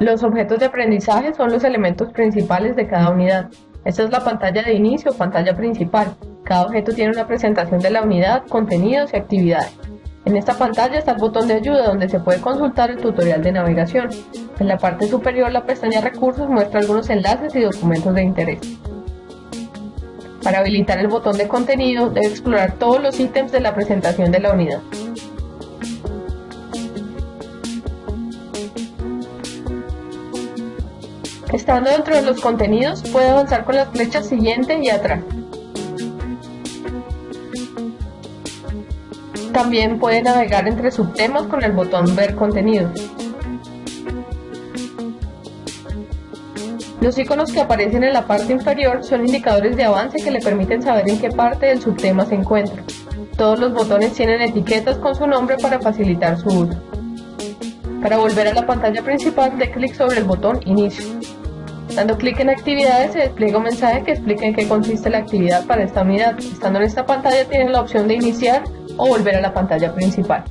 Los objetos de aprendizaje son los elementos principales de cada unidad. Esta es la pantalla de inicio pantalla principal. Cada objeto tiene una presentación de la unidad, contenidos y actividades. En esta pantalla está el botón de ayuda donde se puede consultar el tutorial de navegación. En la parte superior la pestaña Recursos muestra algunos enlaces y documentos de interés. Para habilitar el botón de contenido debe explorar todos los ítems de la presentación de la unidad. Estando dentro de los contenidos puede avanzar con las flechas siguiente y atrás. También puede navegar entre subtemas con el botón Ver contenido. Los iconos que aparecen en la parte inferior son indicadores de avance que le permiten saber en qué parte del subtema se encuentra. Todos los botones tienen etiquetas con su nombre para facilitar su uso. Para volver a la pantalla principal, dé clic sobre el botón Inicio. Dando clic en Actividades se despliega un mensaje que explica en qué consiste la actividad para esta unidad. Estando en esta pantalla tienen la opción de iniciar o volver a la pantalla principal.